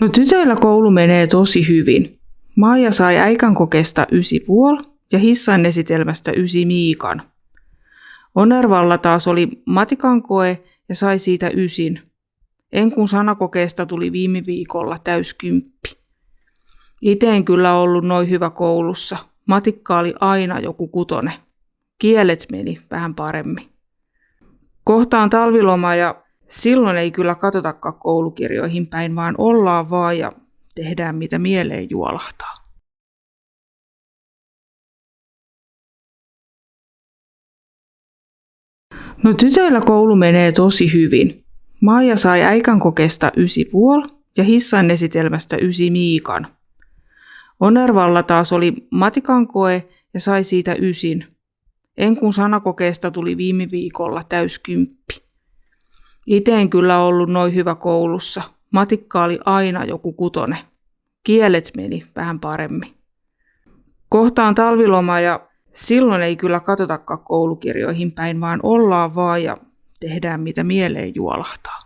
No tytöillä koulu menee tosi hyvin. Maija sai äikän kokeesta ysi puol ja hissan esitelmästä ysi Miikan. Onervalla taas oli matikan koe ja sai siitä ysin. Enkun sanakokeesta tuli viime viikolla täyskymppi. Ite en kyllä ollut noin hyvä koulussa. Matikka oli aina joku kutone. Kielet meni vähän paremmin. Kohtaan talviloma ja silloin ei kyllä katsotakaan koulukirjoihin päin, vaan ollaan vaan ja tehdään mitä mieleen juolahtaa. No tytöillä koulu menee tosi hyvin. Maija sai äikän kokeesta ysi puol ja hissan esitelmästä ysi Miikan. Onervalla taas oli matikan koe ja sai siitä ysin. Enkun sanakokeesta tuli viime viikolla täyskymppi. Ite en kyllä ollut noin hyvä koulussa. Matikka oli aina joku kutone. Kielet meni vähän paremmin. Kohtaan talviloma ja silloin ei kyllä katsotakaan koulukirjoihin päin, vaan ollaan vaan ja tehdään mitä mieleen juolahtaa.